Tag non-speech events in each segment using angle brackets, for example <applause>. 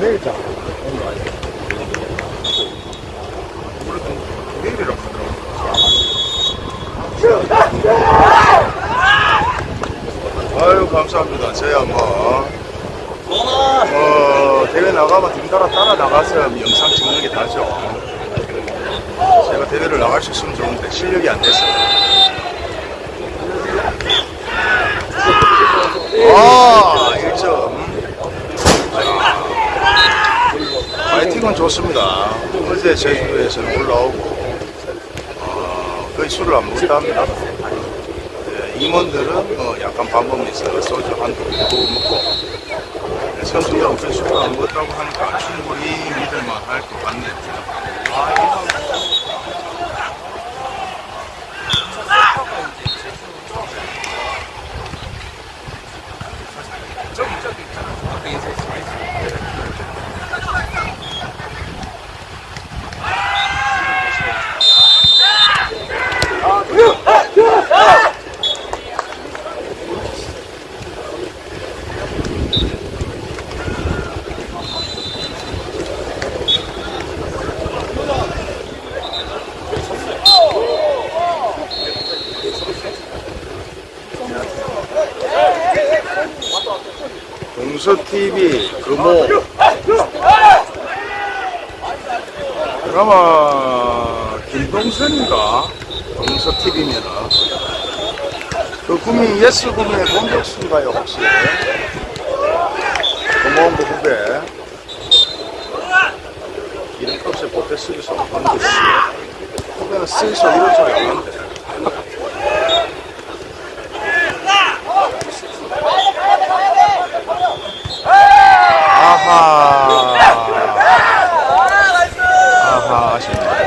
내일 자. 내일이라고 하더라고. 아유 감사합니다. 저야 뭐, 뭐 대회 나가면 덩달아 따라 나가서 영상 찍는 게 다죠. 제가 대회를 나갈 수 있으면 좋은데 실력이 안 돼서. 아 1점. 파이팅은 좋습니다. 어제 제주도에서는 올라오고 어, 거의 술을 안 먹다 합니다. 예, 임원들은 어, 약간 반복해서 소주 한두 먹고 예, 선수들은 그 술을 안 먹었다고 하니까 충분히 믿을만 할 것 같네요. 동서TV 금호. 드라마 김동선인가? 동서TV면은 그 구민 예스 구민의 공격수인가요 혹시? 그 후배. 이름값에 보태 쓰기서 듯이 후배는 쓰기서 이런 소리 안 하는데 아하 아하 아쉽네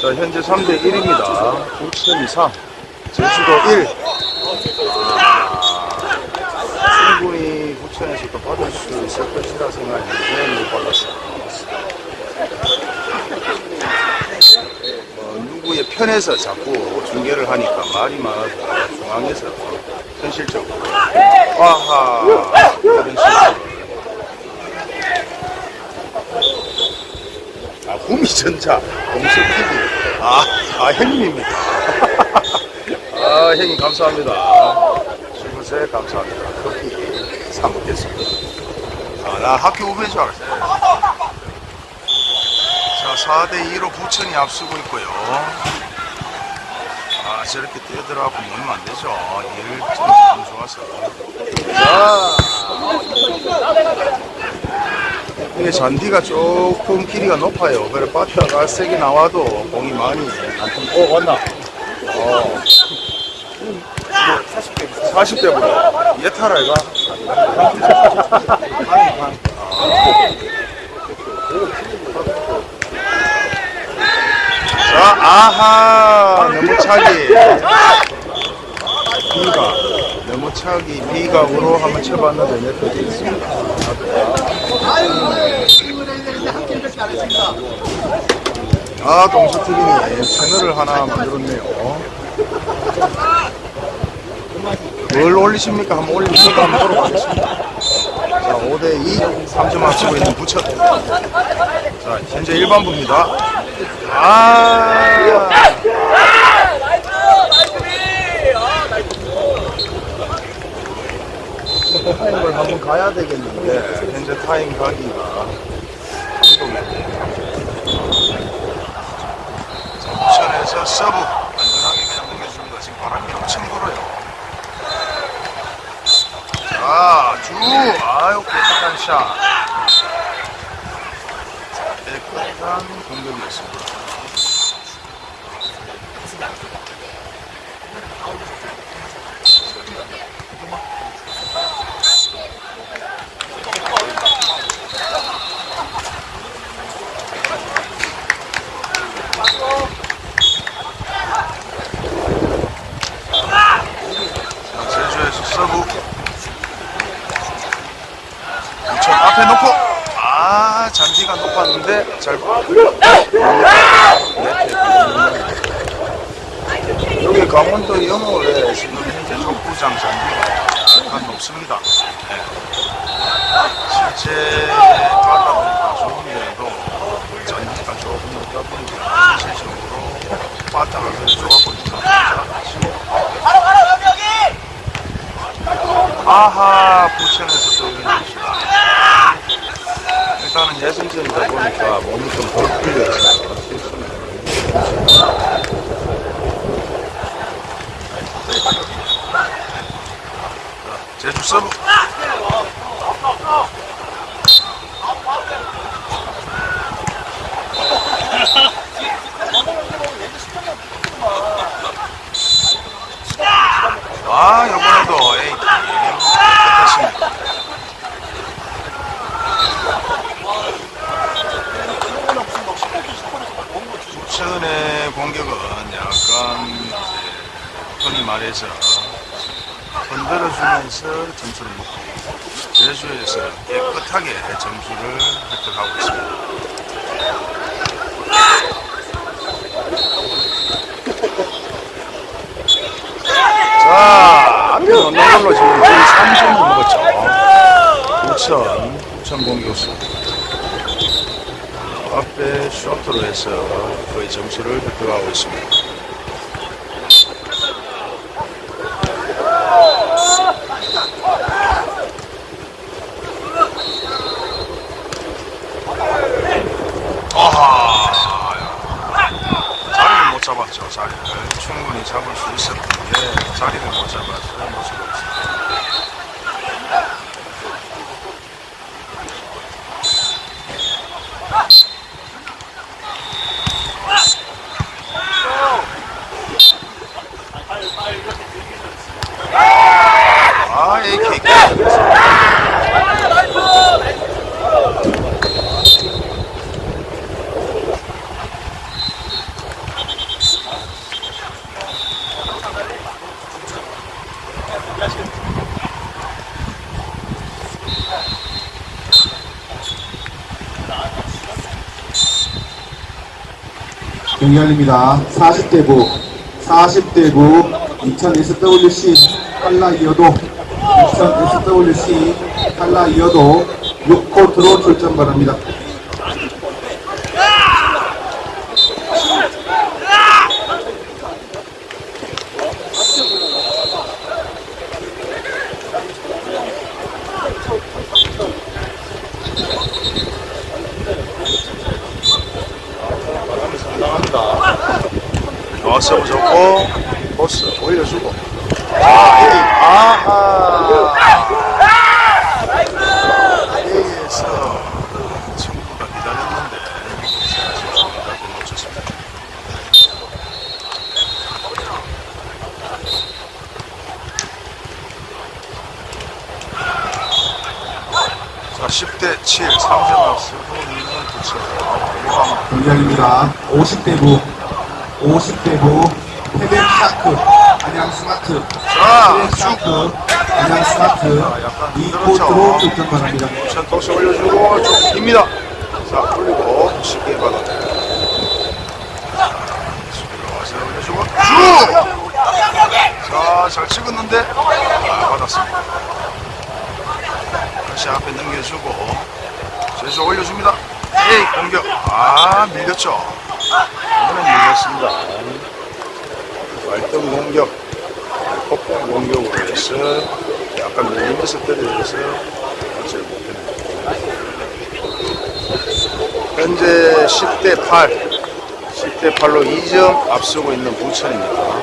자 현재 3대 1입니다 부천 2 3 제주도 1 충분히 받을 수 있을 것이라 생각했는데 못. 뭐 누구의 편에서 자꾸 중계를 하니까 말이 많아서 중앙에서 현실적으로 아하 아 구미전자 공수TV 아, 아 형님입니다 <laughs> 아 형님 감사합니다 주무세 감사합니다. 커피 사 먹겠습니다. 아, 나 학교 후배인 줄 알았어요. 자, 4대2로 부천이 앞서고 있고요. 아, 저렇게 뛰어들어가고 모이면 안 되죠. 1점이 너무 좋아서. 자, 이게 잔디가 조금 길이가 높아요. 그래, 바다가 세게 나와도 공이 많이 안 통, 어, 왔나? 어. 40대보다 예타라 이가 자 아하 너무 차기. B가 너무 차기 B각으로 한번 쳐봤는데 네트 있습니다 아 동서TV님 채널을 하나 만들었네요 뭘 올리십니까? 한번 올리시니까 한번 보러 가겠습니다. 자, 5대2, 3점 앞서고 있는 부천. 자, 현재 일반부입니다. 아, 타임을 한번 가야 되겠는데, 현재 타임 가기가 한동이네요. 자, 부천에서 서브 안전하게 그냥 넘겨줍니다. 지금 바람이 엄청 불어요. 자, 주, 아유, 깨끗한 샷. 깨끗한 공격이었습니다. 자, 제주에서 서브. 앞에 놓고 아 잔디가 높았는데 잘 여기 강원도 영월에 지금 현재 족구장 잔디가 약간 높습니다. 네. 실제 가다 보니까 좋은데도 잔디가 조금 높다 보니까 실질적으로 바닥을 있습니다. 아하 부천에서도. 예선전이다 보니까 몸이 좀덜 풀려 있어요. 제주 서브 아 이번에도 에이티 끝났습니다 부천의 공격은 약간 이제 흔히 말해서 흔들어주면서 점수를 먹고 제주에서 깨끗하게 점수를 획득하고 있습니다. 자, 앞에 넣는 걸로 지금 거의 3점을 먹었죠. 부천, 부천 공격수. 앞에 쇼트로 해서 거의 점수를 획득하고 있습니다. 아하, 자리를 못 잡았죠, 자리를. 충분히 잡을 수 있었는데, 자리를 못 잡았어요, 모습을 없어요. 아, AK. 경기관입니다. 40대부, 40대부 2000 SWC 한라 이어도 2000 SWC 한라 이어도 6코트로 출전 바랍니다. 좋았어, 좋고, 보스 올려주고. 아, 에이, 아하. A에서 친구가 기다렸는데, 제가 지금 놓쳤습니다. 자, 10대 7, 3점 쓰고 있는 부천. 이거 경기관입니다. 50대부, 50대부 태백 샤크, 안양 스마트, 자, 태백 샤크, 안양 스마트 약간 2코트로 출전 바랍니다. 우선 토스 올려주고 좀 깁니다. 자 올리고 쉽게 받아. 올려주고 쭉. 자, 잘 찍었는데 아, 받았습니다. 다시 앞에 넘겨주고 제수 올려줍니다. 에이 공격 아 밀렸죠. 이번엔 밀렸습니다. 발등 공격 폭풍 공격으로 해서 약간 밀리면서 때려서 어찌를 못했네요. 현재 10대 8, 10대 8로 2점 앞서고 있는 부천입니다.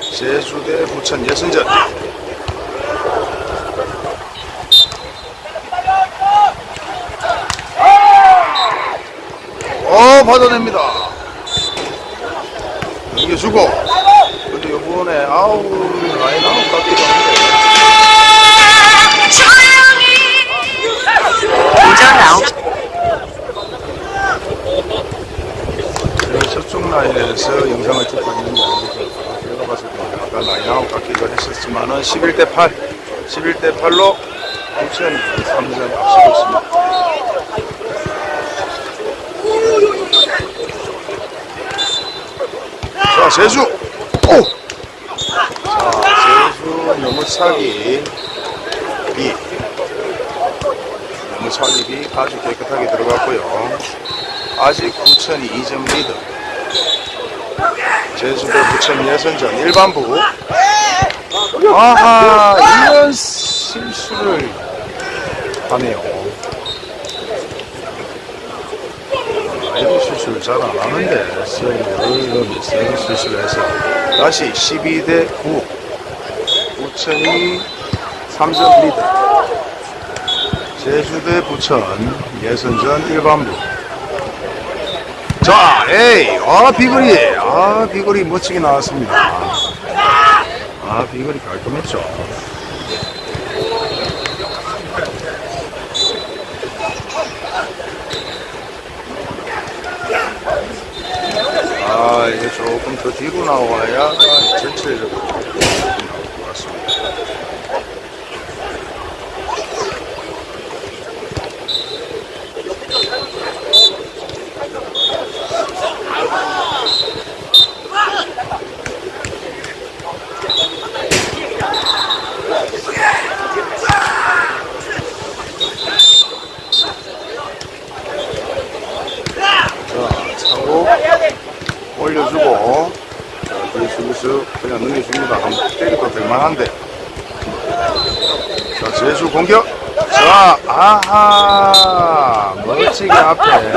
제주 대 부천 예선전. 어, 받아냅니다. 넘겨주고. 근데 요번에 아우, 라인 아웃 같기도 한데. 9시 제가 저쪽 라인에서 영상을 찍고 있는 게 아니죠. 제가 봤을 때 아까 라인 아웃 같기도 했었지만 은 11대 8, 11대 8로 부천이 3점 앞서고 있습니다. 자, 제주! 오! 자, 제주 너무차기 B. 너무차기 B 아주 깨끗하게 들어갔고요. 아직 부천이 2점 리드. 제주도 부천 예선전 일반부. 아하, 이런 실수를 하네요. 실수를 잘안 하는데, 이런 실수를 해서. 다시 12대 9. 부천이 3점 리드. 제주대 부천 예선전 일반부. 자, 에이, 아, 비거리. 아, 비거리 멋지게 나왔습니다. 아, 비거리 깔끔했죠. 아, 이게 조금 더 뒤로 나와야 전체적으로 나올 것 같습니다. 자, 차고 자, 뒤에 수비수 그냥 넘겨줍니다. 한번 때려도 될만한데. 자, 제주 공격. 자, 아하. 멋지게 앞에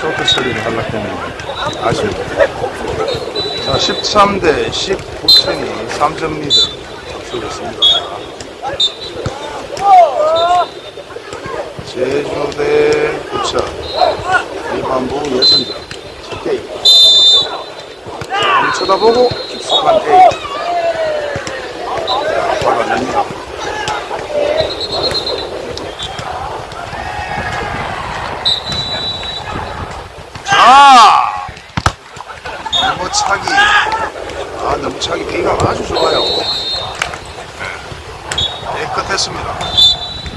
쇼트 처리를 했는데 아쉽네. 자, 13대 10 부천이 3점 리드 앞서고 있습니다. 제주 대 부천 일반부 예선전 첫 게임 자, 한번 쳐다보고 깊숙한 A 받아냅니다 자 너무 차기. 아 너무 차기. B가 아주 좋아요. 네, 깨끗했습니다.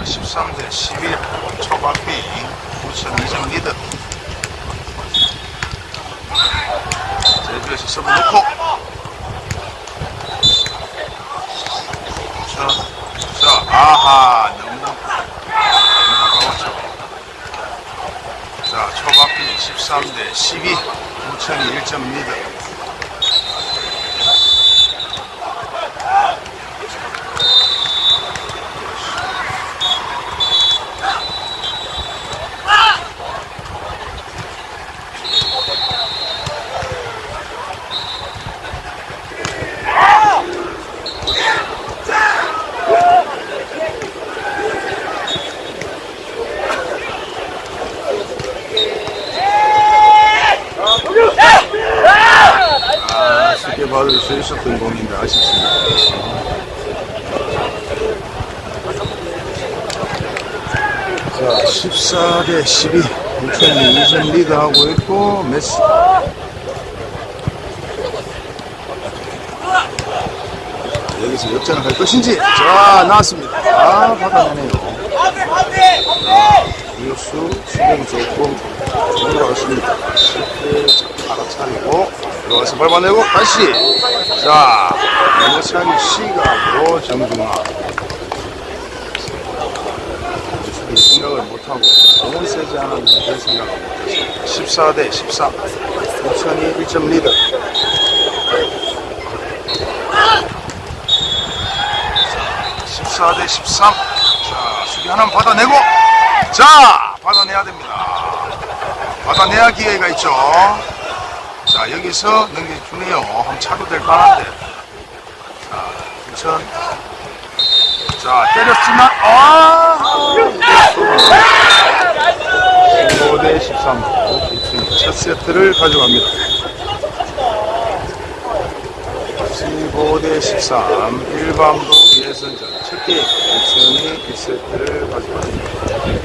13대 11 초반비. 부천 2점 리드 제주에서 서브 놓고. 자, 자 아하 너무 너무 가까웠죠. 자 초반비 13대 12 부천이 1점 리드 받을 수 있었던 공인데 아쉽습니다. 자, 14대 12. 부천이 2점 리드하고 있고, 메시. 자, 여기서 역전을 할 것인지. 자, 나왔습니다. 아, 받아내네요. 이수 수경이 조금 올라갔습니다. 들어가서 밟아내고 다시. 자 너무차기 시각으로 정중앙 생각을 못하고 너무 세지 않았는데 별 생각을 못했습니다. 14대 13 부천이 1점 리드. 자, 14대 13 자, 수비 하나만 받아내고. 자, 받아내야 됩니다. 받아내야 기회가 있죠. 자, 여기서 넘겨주네요. 한번 차도 될 만한데. 자, 부천. 자, 때렸지만, 아! 15대 13. 부천이 첫 세트를 가져갑니다. 15대 13. 일반부 예선전 첫 게임. 부천이 1세트를 가져갑니다.